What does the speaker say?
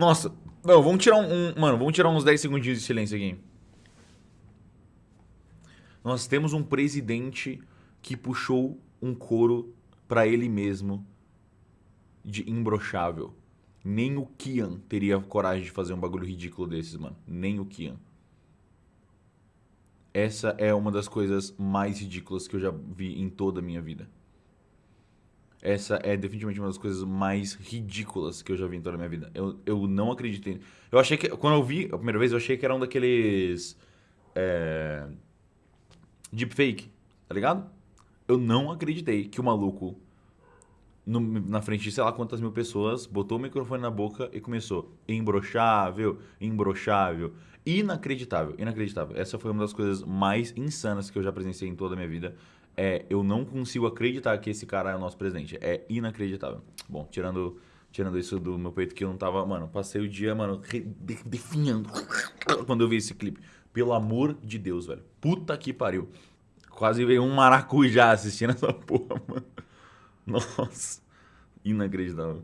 Nossa, não, vamos tirar um, um- Mano, vamos tirar uns 10 segundinhos de silêncio aqui. Nós temos um presidente que puxou um couro pra ele mesmo de imbrochável. Nem o Kian teria coragem de fazer um bagulho ridículo desses, mano. Nem o Kian. Essa é uma das coisas mais ridículas que eu já vi em toda a minha vida. Essa é definitivamente uma das coisas mais ridículas que eu já vi em toda a minha vida. Eu, eu não acreditei. Eu achei que. Quando eu vi a primeira vez, eu achei que era um daqueles. É, deepfake, tá ligado? Eu não acreditei que o maluco, no- na frente de sei lá quantas mil pessoas, botou o microfone na boca e começou. Imbrochável, imbrochável. Inacreditável, inacreditável. Essa foi uma das coisas mais insanas que eu já presenciei em toda a minha vida. É, eu não consigo acreditar que esse cara é o nosso presidente. É inacreditável. Bom, tirando, tirando isso do meu peito que eu não tava. Mano, passei o dia, mano, definhando quando eu vi esse clipe. Pelo amor de Deus, velho. Puta que pariu. Quase veio um maracujá assistindo essa porra, mano. Nossa. Inacreditável.